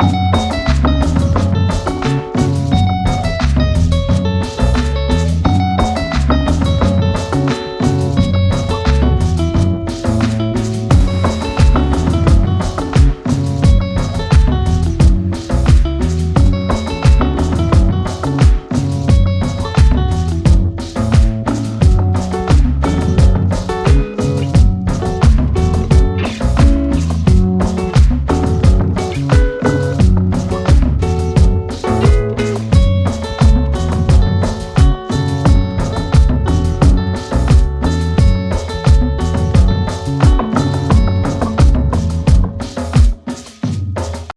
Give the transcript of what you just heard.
Bye.